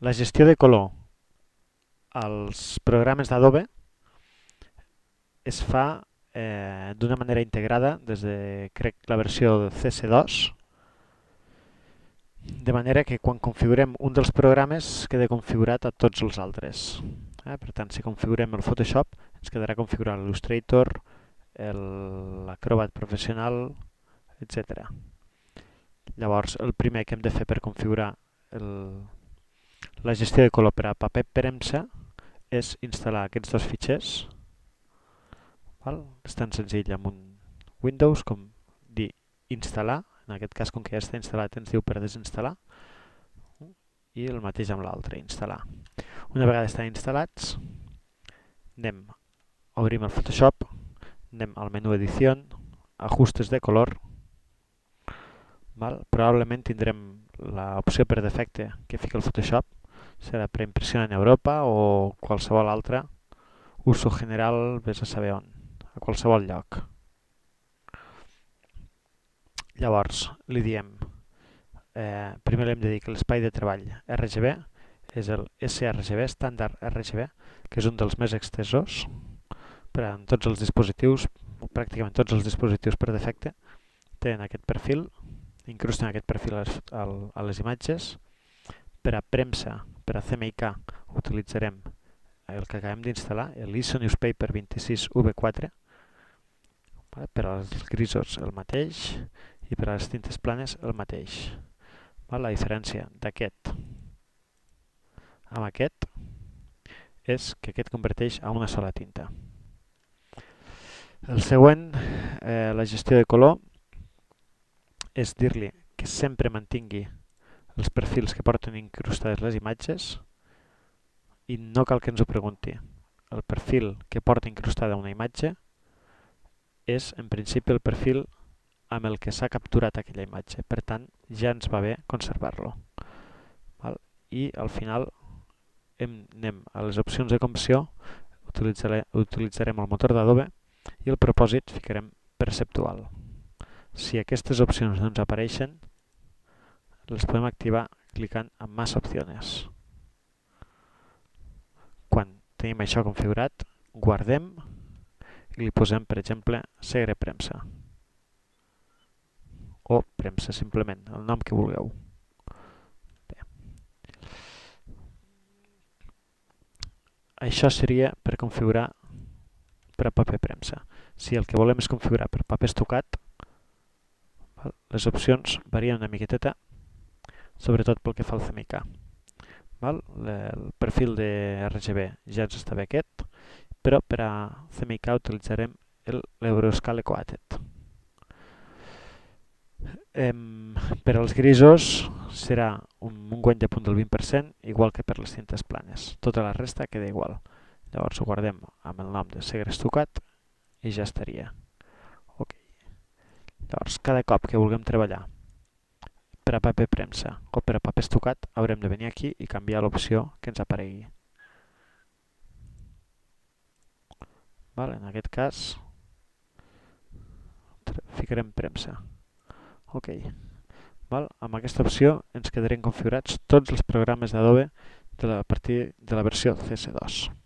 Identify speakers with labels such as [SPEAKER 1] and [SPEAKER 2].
[SPEAKER 1] La gestió de color als programes d'Adobe es fa eh, d'una manera integrada des de, crec, la versió de CS2, de manera que quan configurem un dels programes queda configurat a tots els altres. Eh? Per tant, si configurem el Photoshop, ens quedarà configurat l'Illustrator, l'Acrobat Professional, etc. Llavors, el primer que hem de fer per configurar el, la gestió de color per a paper premsa és instal·lar aquests dos fitxers. Val? És tan senzill amb un Windows com dir instal·lar, en aquest cas com que ja està instal·lat ens diu per desinstal·lar, i el mateix amb l'altre, instal·lar. Una vegada estan instal·lats, anem, obrim el Photoshop, anem al menú Edició, Ajustes de color, val? probablement tindrem l'opció per defecte que fica el Photoshop, serà per impressió en Europa o qualsevol altra, uso general, vés a saber on, a qualsevol lloc. Llavors, li diem, eh, primer li hem de dir que l'espai de treball RGB és el sRGB, estàndard RGB, que és un dels més extesors per a tots els dispositius, pràcticament tots els dispositius per defecte, tenen aquest perfil, incrusten aquest perfil a les, a les imatges. Per a premsa per a CMYK utilitzarem el que acabem d'instal·lar, l'ISO Newspaper 26V4, per als grisos el mateix i per a les tintes planes el mateix. La diferència d'aquest amb aquest és que aquest converteix a una sola tinta. El següent, eh, la gestió de color, és dir-li que sempre mantingui els perfils que porten incrustades les imatges i no cal que ens ho pregunti. El perfil que porta incrustada una imatge és en principi el perfil amb el que s'ha capturat aquella imatge. Per tant, ja ens va bé conservar-lo. I al final hem, anem a les opcions de utilitzarem, utilitzarem el motor d'Adobe i el propòsit ficarem perceptual. Si aquestes opcions no ens apareixen, les podem activar clicant en Más opcions. Quan tenim això configurat, guardem i li posem, per exemple, segre premsa. O premsa, simplement, el nom que vulgueu. Bé. Això seria per configurar per a paper premsa. Si el que volem és configurar per paper estocat, les opcions varien una miqueteta sobretot pel que fa al CMYK. Val? El perfil de RGB ja ens està bé aquest, però per a CMYK utilitzarem l'Euroscale Coated. Em, per als grisos serà un, un guany de punt del 20%, igual que per les cintes planes. Tota la resta queda igual. Llavors ho guardem amb el nom de segre estucat i ja estaria. Okay. Llavors, cada cop que vulguem treballar per a paper premsa o per a paper estocat haurem de venir aquí i canviar l'opció que ens aparegui. Vale, en aquest cas ficarem premsa. Ok. Val? Amb aquesta opció ens quedarem configurats tots els programes d'Adobe de a partir de la versió CS2.